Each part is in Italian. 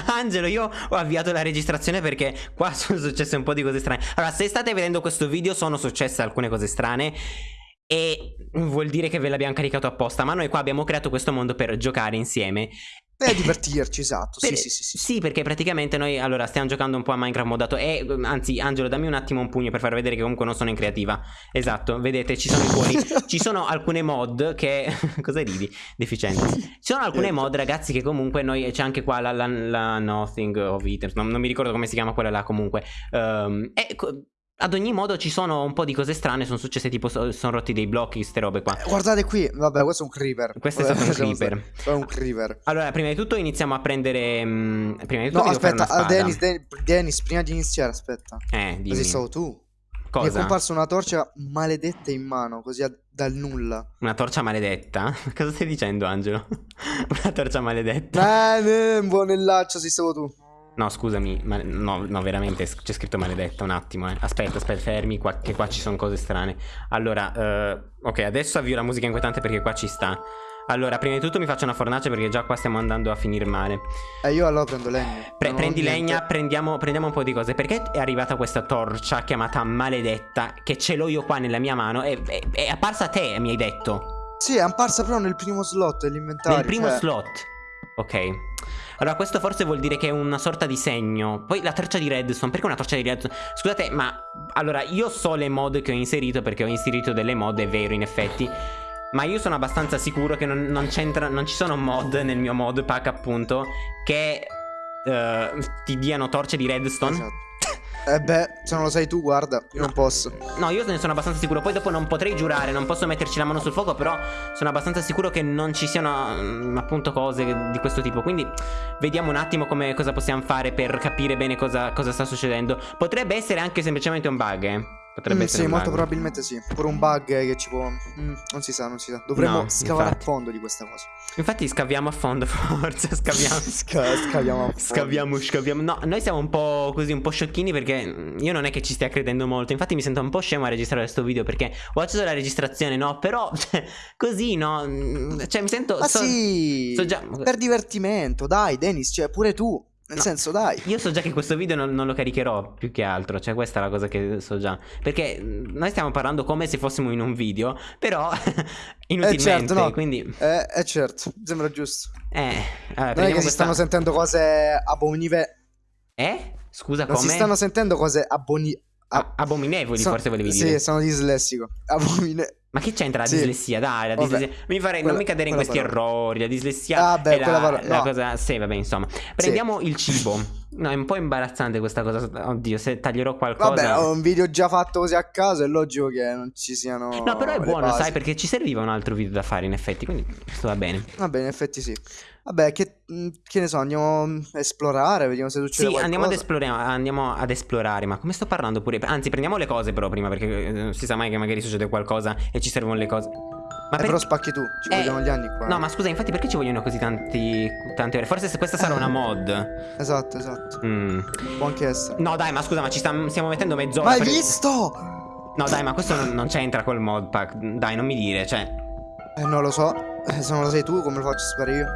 Angelo, io ho avviato la registrazione perché qua sono successe un po' di cose strane. Allora, se state vedendo questo video sono successe alcune cose strane e vuol dire che ve l'abbiamo caricato apposta, ma noi qua abbiamo creato questo mondo per giocare insieme per divertirci, esatto. Per, sì, sì, sì, sì, perché praticamente noi allora stiamo giocando un po' a Minecraft modato. E anzi, Angelo, dammi un attimo un pugno per far vedere che comunque non sono in creativa. Esatto, vedete, ci sono i cuori. ci sono alcune mod che. Cosa ridi? Deficiente. Ci sono alcune mod, ragazzi, che comunque noi. C'è anche qua la, la, la Nothing of Items. Non, non, mi ricordo come si chiama quella là, comunque. Um, e ad ogni modo ci sono un po' di cose strane, sono successe tipo sono rotti dei blocchi, queste robe qua. Eh, guardate qui, vabbè, questo è un creeper. Questo è stato un creeper. È un creeper. Allora, prima di tutto iniziamo a prendere mh, mm, prima di tutto No, aspetta, uh, Dennis, Dennis, Dennis, prima di iniziare, aspetta. Eh, dimmi. Così stavo tu. Cosa? Mi è comparsa una torcia maledetta in mano, così dal nulla. Una torcia maledetta? Cosa stai dicendo, Angelo? una torcia maledetta? Eh, buonellaccio, sì, stavo tu. No, scusami, ma no, no, veramente c'è scritto maledetta un attimo, eh. Aspetta, aspetta, fermi, qua, che qua ci sono cose strane. Allora, uh, ok, adesso avvio la musica inquietante perché qua ci sta. Allora, prima di tutto mi faccio una fornace perché già qua stiamo andando a finire male. E eh, io allora prendo legna. Pre prendi legna, prendiamo, prendiamo, un po' di cose. Perché è arrivata questa torcia chiamata maledetta, che ce l'ho io qua nella mia mano, e è, è apparsa a te, mi hai detto. Sì, è apparsa però nel primo slot dell'inventario. Nel primo cioè... slot. Ok. Allora questo forse vuol dire che è una sorta di segno Poi la torcia di redstone Perché una torcia di redstone? Scusate ma Allora io so le mod che ho inserito Perché ho inserito delle mod È vero in effetti ma io sono abbastanza sicuro che non, non, non ci sono mod nel mio mod pack appunto Che uh, ti diano torce di redstone esatto. Eh beh, se non lo sai tu, guarda, io no. non posso. No, io ne sono abbastanza sicuro. Poi dopo non potrei giurare, non posso metterci la mano sul fuoco, però sono abbastanza sicuro che non ci siano mm, appunto cose di questo tipo. Quindi vediamo un attimo come, cosa possiamo fare per capire bene cosa, cosa sta succedendo. Potrebbe essere anche semplicemente un bug, eh. Potrebbe mm, essere Sì, molto probabilmente sì. Pure un bug che ci può. Mm, non si sa, non si sa. Dovremmo no, scavare infatti. a fondo di questa cosa. Infatti, scaviamo a fondo, forse. Scaviamo. Sca scaviamo a fondo. Scaviamo, scaviamo. No, noi siamo un po' così, un po' sciocchini perché io non è che ci stia credendo molto. Infatti, mi sento un po' scemo a registrare questo video perché ho acceso la registrazione, no? Però, cioè, così, no? Cioè, mi sento. Ma so, sì! So già... Per divertimento, dai, Dennis, cioè, pure tu. Nel no, senso, dai. Io so già che questo video non, non, lo caricherò più che altro. Cioè, questa è la cosa che so già. Perché noi stiamo parlando come se fossimo in un video. Però, inutilmente. Eh certo, no. Quindi. Eh, eh certo, sembra giusto. Eh, allora, non è che si stanno sentendo cose abominevoli. Eh? Scusa, come? Si stanno sentendo cose aboni... Ab abominevoli, so forse volevi dire. Sì, sono dislessico. Abominevoli. Ma che c'entra la sì. dislessia? Dai, la dislessia. Mi farei quella, non mi cadere in questi parola. errori. La dislessia ah, beh, è la, parola, la cosa. Sì, vabbè, insomma. Prendiamo sì. il cibo. No, è un po' imbarazzante questa cosa. Oddio, se taglierò qualcosa. Vabbè, ho un video già fatto così a caso. È logico che non ci siano. No, però è buono, basi. sai, perché ci serviva un altro video da fare, in effetti. Quindi questo va bene. Vabbè, in effetti sì. Vabbè, che, mm, che, ne so, andiamo a esplorare, vediamo se succede sì, qualcosa. Andiamo ad, esplorare, andiamo ad esplorare, ma come sto parlando pure? Anzi, prendiamo le cose però prima, perché non si sa mai che magari succede qualcosa e ci servono le cose. Ma eh, per... però spacchi tu, ci eh, vogliono gli anni qua. No, ma scusa, infatti perché ci vogliono così tanti, tante ore? Forse questa sarà eh. una mod. Esatto, esatto. Mm. Può anche essere. No, dai, ma scusa, ma ci sta, stiamo mettendo mezz'ora. Ma hai perché... visto? No, dai, ma questo non, non c'entra col mod pack. Dai, non mi dire, cioè... Eh, non lo so. Eh, se non lo sai tu, come lo faccio sapere io?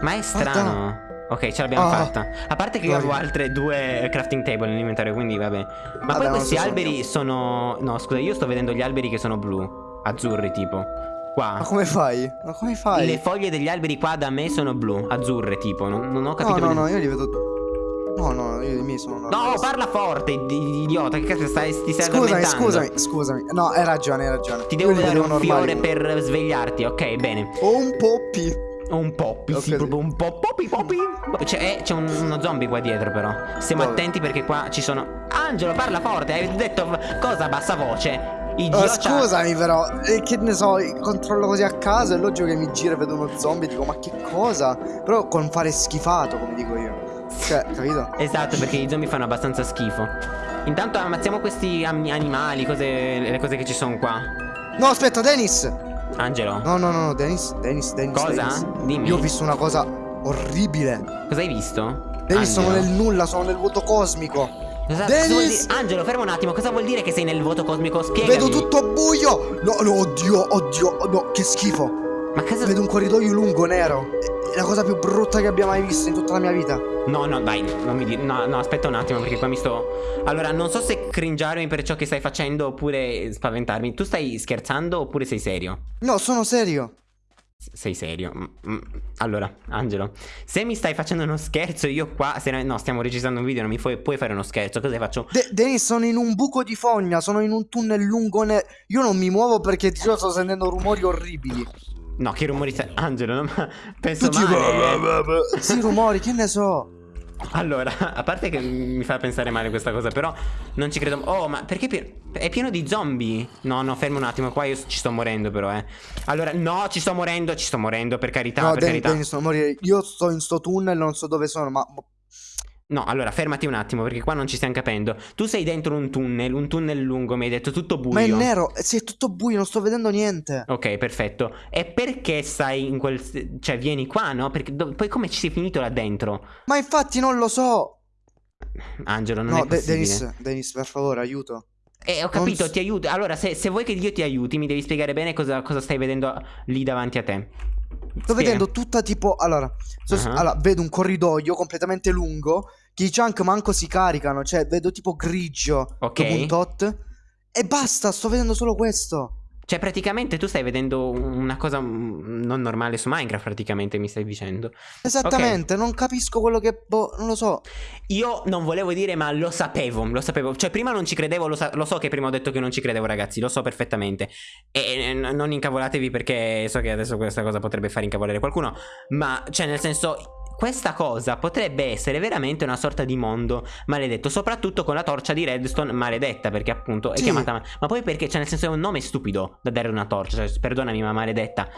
Ma è strano. Ok, ce l'abbiamo oh. fatta. A parte che io avevo altre due crafting table nell'inventario, quindi vabbè. Ma vabbè, poi questi alberi sono... No, scusa, io sto vedendo gli alberi che sono blu. Azzurri, tipo. Qua. Ma come fai? Ma come fai? Le foglie degli alberi qua da me sono blu, azzurre, tipo. Non, non ho capito. No, no, no, io li vedo... No, no, io i miei sono... No, parla forte, idiota, che cazzo stai, ti stai Scusami, scusami, scusami. No, hai ragione, hai ragione. Ti devo dare un fiore per svegliarti, ok, bene. O un Un poppi, okay. sì, proprio un po' poppi poppi. C'è eh, un, uno zombie qua dietro però. Stiamo Dove? attenti perché qua ci sono... Angelo, parla forte, hai detto cosa a bassa voce. Oh, scusami però, eh, che ne so, controllo così a caso, è logico che mi gira e vedo uno zombie e dico ma che cosa? Però con fare schifato, come dico io. Cioè, capito? esatto, perché i zombie fanno abbastanza schifo. Intanto ammazziamo questi animali, cose, le cose che ci sono qua. No, aspetta, Dennis! Angelo? No, no, no, Dennis, Dennis, Dennis. Cosa? Dennis. Dimmi. Io ho visto una cosa orribile. Cosa hai visto? Dennis, sono nel nulla, sono nel vuoto cosmico. Cosa, Dennis! Cosa Angelo, ferma un attimo, cosa vuol dire che sei nel vuoto cosmico? Spiegami. Vedo tutto buio! No, no, oddio, oddio, no, che schifo. Ma cosa... Vedo un corridoio lungo nero. La cosa più brutta che abbia mai visto in tutta la mia vita. No, no, dai, non mi dire. No, no, aspetta un attimo perché qua mi sto. Allora, non so se cringiarmi per ciò che stai facendo oppure spaventarmi. Tu stai scherzando oppure sei serio? No, sono serio. Sei serio? Mm, mm. Allora, Angelo, se mi stai facendo uno scherzo, io qua. Se no, stiamo registrando un video, non mi puoi, puoi fare uno scherzo. Cosa faccio? De Denis, sono in un buco di fogna, sono in un tunnel lungo. Ne io non mi muovo perché ti sto sentendo rumori orribili. No, che rumori stai. Angelo, non penso male. Sì, rumori, che ne so. Allora, a parte che mi fa pensare male questa cosa, però non ci credo. Oh, ma perché è pieno di zombie? No, no, fermo un attimo, qua io ci sto morendo però, eh. Allora, no, ci sto morendo, ci sto morendo, per carità, no, per Danny, carità. Danny, sto morire. Io sto in sto tunnel, non so dove sono, ma No, allora fermati un attimo perché qua non ci stiamo capendo. Tu sei dentro un tunnel, un tunnel lungo, mi hai detto tutto buio. Ma è nero, sì, è tutto buio, non sto vedendo niente. Ok, perfetto. E perché stai in quel... cioè vieni qua, no? Perché poi come ci sei finito là dentro? Ma infatti non lo so. Angelo, non no, è possibile. Denis, Denis, per favore, aiuto. Eh, ho capito, non... ti aiuto. Allora, se, se, vuoi che io ti aiuti, mi devi spiegare bene cosa, cosa stai vedendo lì davanti a te. Sto Spiega. vedendo tutta tipo... Allora, so, uh -huh. allora, vedo un corridoio completamente lungo che i chunk manco si caricano, cioè vedo tipo grigio Ok. dopo un tot. E basta, sto vedendo solo questo. Cioè, praticamente tu stai vedendo una cosa mm, non normale su Minecraft, praticamente mi stai dicendo. Esattamente, okay. non capisco quello che... Boh, non lo so. Io non volevo dire, ma lo sapevo, lo sapevo. Cioè, prima non ci credevo, lo, lo so che prima ho detto che non ci credevo, ragazzi, lo so perfettamente. E non incavolatevi perché so che adesso questa cosa potrebbe far incavolare qualcuno. Ma, cioè, nel senso, questa cosa potrebbe essere veramente una sorta di mondo maledetto, soprattutto con la torcia di Redstone maledetta, perché appunto è sì. chiamata... Ma poi perché? Cioè nel senso è un nome stupido da dare una torcia, cioè, perdonami ma maledetta.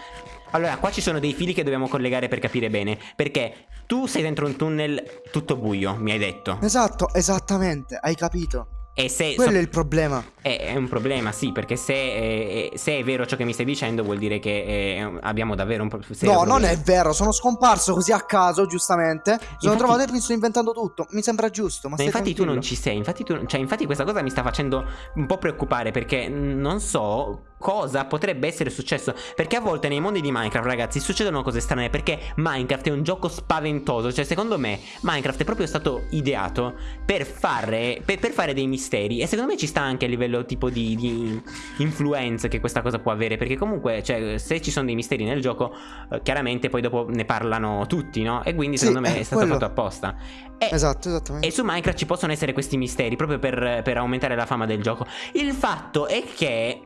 Allora, qua ci sono dei fili che dobbiamo collegare per capire bene, perché tu sei dentro un tunnel tutto buio, mi hai detto. Esatto, esattamente, hai capito. E se Quello so, è il problema. È, è, un problema, sì, perché se, eh, se, è vero ciò che mi stai dicendo, vuol dire che eh, abbiamo davvero un problema. No, problema. non è vero, sono scomparso così a caso, giustamente. Sono infatti, trovato e mi sto inventando tutto. Mi sembra giusto. Ma, ma infatti tranquillo. tu non ci sei. Infatti, tu, cioè, infatti, questa cosa mi sta facendo un po' preoccupare perché non so cosa potrebbe essere successo. Perché a volte nei mondi di Minecraft, ragazzi, succedono cose strane. Perché Minecraft è un gioco spaventoso. Cioè, secondo me, Minecraft è proprio stato ideato per fare, per, per fare dei misteri. E secondo me ci sta anche a livello tipo di, di influenza che questa cosa può avere. Perché comunque, cioè, se ci sono dei misteri nel gioco, eh, chiaramente poi dopo ne parlano tutti, no? E quindi, secondo sì, me, è stato quello. fatto apposta. E, esatto, esattamente. E su Minecraft ci possono essere questi misteri proprio per, per aumentare la fama del gioco. Il fatto è che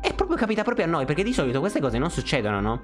e proprio capita proprio a noi, perché di solito queste cose non succedono, no?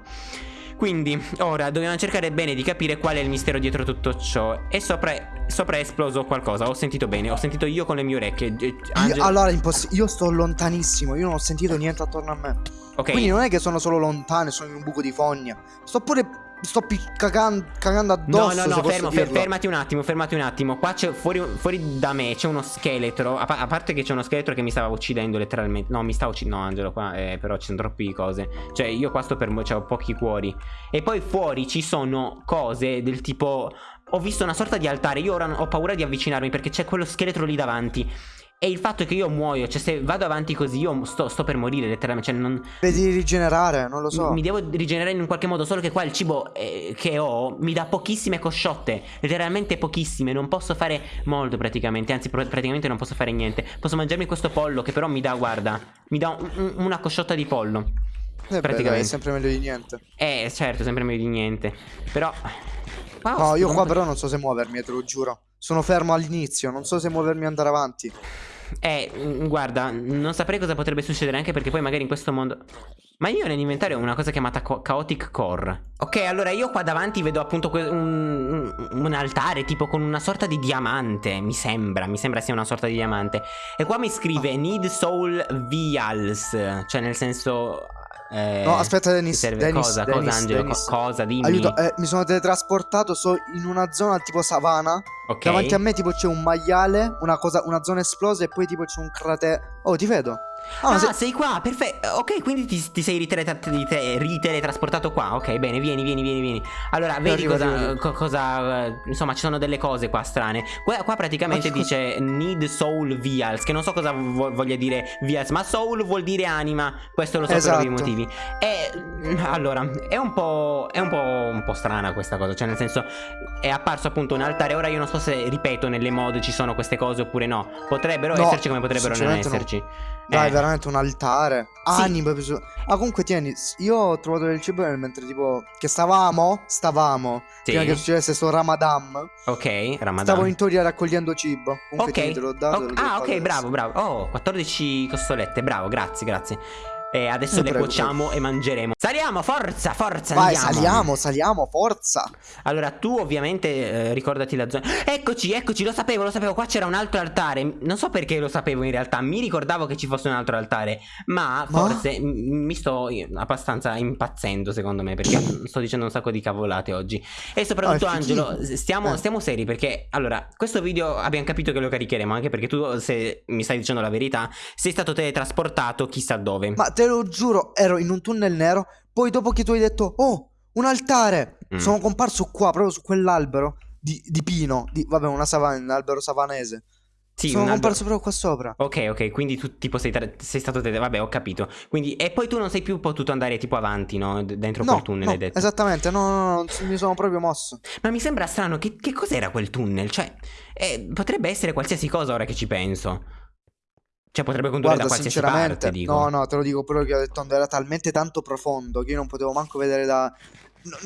Quindi, ora dobbiamo cercare bene di capire qual è il mistero dietro tutto ciò. E sopra, sopra è esploso qualcosa. Ho sentito bene, ho sentito io con le mie orecchie. Angel... Io, allora, io sto lontanissimo, io non ho sentito niente attorno a me. Ok. Quindi non è che sono solo lontano, sono in un buco di fogna. Sto pure sto cagando, cagando addosso. No, no, no, fermo, fer fermati un attimo, fermati un attimo. Qua c'è fuori, fuori, da me c'è uno scheletro. A, a parte che c'è uno scheletro che mi stava uccidendo letteralmente. No, mi sta uccidendo. No, Angelo, qua eh, però ci sono troppe cose. Cioè, io qua sto per. Cioè, ho pochi cuori. E poi fuori ci sono cose del tipo. Ho visto una sorta di altare. Io ora ho paura di avvicinarmi perché c'è quello scheletro lì davanti. E il fatto che io muoio, cioè se vado avanti così io sto, sto per morire letteralmente, cioè non... Vedi rigenerare, non lo so. Mi devo rigenerare in un qualche modo, solo che qua il cibo eh, che ho mi dà pochissime cosciotte, letteralmente pochissime, non posso fare molto praticamente, anzi pr praticamente non posso fare niente. Posso mangiarmi questo pollo che però mi dà, guarda, mi dà un, una cosciotta di pollo. Eh praticamente. Beh, è sempre meglio di niente. Eh, certo, sempre meglio di niente. Però... Wow, no, io qua però non so se muovermi, te lo giuro. Sono fermo all'inizio, non so se muovermi e andare avanti. Eh, mm, guarda, non saprei cosa potrebbe succedere anche perché poi magari in questo mondo... Ma io nell'inventario ho una cosa chiamata Chaotic Core. Ok, allora io qua davanti vedo appunto un, un, altare tipo con una sorta di diamante, mi sembra, mi sembra sia una sorta di diamante. E qua mi scrive Need Soul Vials, cioè nel senso eh, no, aspetta, Dennis. Serve Dennis, cosa? Dennis, cosa, Angelo? Dennis. Co cosa? Dimmi. Aiuto, eh, mi sono teletrasportato. So in una zona tipo savana. Ok. Davanti a me, tipo, c'è un maiale. Una, cosa, una zona esplosa. E poi, tipo, c'è un cratere. Oh, ti vedo. Ah, ah se... sei qua, perfetto. Ok, quindi ti, ti sei riteletrasportato qua. Ok, bene, vieni, vieni, vieni, vieni. Allora, vedi arrivo, cosa, arrivo. cosa, Insomma, ci sono delle cose qua strane. Qua, qua praticamente ma dice Need Soul Vials, che non so cosa vo voglia dire Vials, ma Soul vuol dire anima. Questo lo so esatto. per ovvi motivi. E allora, è un po'. È un po', un po' strana questa cosa. Cioè, nel senso, è apparso appunto un altare. Ora io non so se, ripeto, nelle mod ci sono queste cose oppure no. Potrebbero no, esserci come potrebbero non esserci. No. Dai, eh. veramente un altare. Sì. Anime. Ah, comunque tieni, io ho trovato del cibo mentre tipo che stavamo, stavamo, sì. prima che succedesse sto Ramadan. Ok, Ramadan. Stavo in teoria raccogliendo cibo. Comunque ok. te l'ho dato. Okay. Ah, ok, bravo, bravo. Oh, 14 costolette, bravo, grazie, grazie. E adesso eh, le prego, cuociamo prego. e mangeremo. Saliamo, forza, forza. Vai, andiamo. saliamo, saliamo, forza. Allora, tu ovviamente eh, ricordati la zona. Eccoci, eccoci, lo sapevo, lo sapevo. Qua c'era un altro altare. Non so perché lo sapevo in realtà. Mi ricordavo che ci fosse un altro altare. Ma, ma? forse mi sto abbastanza impazzendo, secondo me. Perché sto dicendo un sacco di cavolate oggi. E soprattutto, oh, Angelo, stiamo, eh. stiamo seri. Perché, allora, questo video abbiamo capito che lo caricheremo. Anche perché tu, se mi stai dicendo la verità, sei stato teletrasportato chissà dove. Ma te lo giuro, ero in un tunnel nero. Poi dopo che tu hai detto, oh, un altare, mm. sono comparso qua, proprio su quell'albero di, di, pino. Di, vabbè, una savana, un albero savanese. Sì, sono comparso proprio qua sopra. Ok, ok, quindi tu tipo sei, sei stato te, vabbè, ho capito. Quindi e poi tu non sei più potuto andare tipo avanti, no? Dentro no, quel tunnel, no, hai detto. Esattamente, no, no, no, mi sono proprio mosso. Ma mi sembra strano che, che cos'era quel tunnel? Cioè, eh, potrebbe essere qualsiasi cosa ora che ci penso. Cioè potrebbe condurre Guarda, da qualsiasi parte, dico. No, no, te lo dico proprio che ho detto era talmente tanto profondo che io non potevo manco vedere da...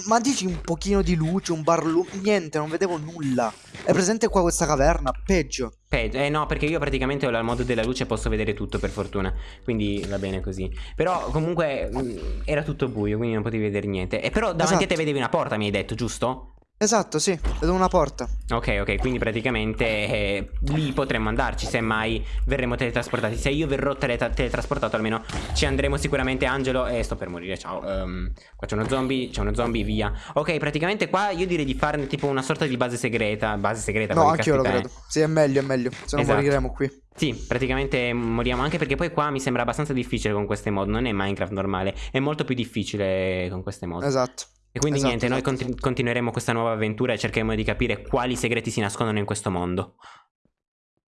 Ma dici un pochino di luce, un barlu... Niente, non vedevo nulla. È presente qua questa caverna? Peggio. Peggio, eh no, perché io praticamente ho la modo della luce e posso vedere tutto per fortuna. Quindi va bene così. Però comunque mh, mm, era tutto buio, quindi non potevi vedere niente. E però davanti esatto. a te vedevi una porta, mi hai detto, giusto? Esatto, sì, vedo una porta. Ok, ok, quindi praticamente eh, lì potremmo andarci se mai verremo teletrasportati. Se io verrò tele teletrasportato almeno ci andremo sicuramente Angelo e sto per morire, ciao. Um, qua c'è uno zombie, c'è uno zombie, via. Ok, praticamente qua io direi di farne tipo una sorta di base segreta. Base segreta, No, anche io lo credo. Sì, è meglio, è meglio. Se no esatto. moriremo qui. Sì, praticamente moriamo anche perché poi qua mi sembra abbastanza difficile con queste mod. Non è Minecraft normale, è molto più difficile con queste mod. Esatto. E quindi esatto, niente, esatto. noi continu continueremo questa nuova avventura e cercheremo di capire quali segreti si nascondono in questo mondo.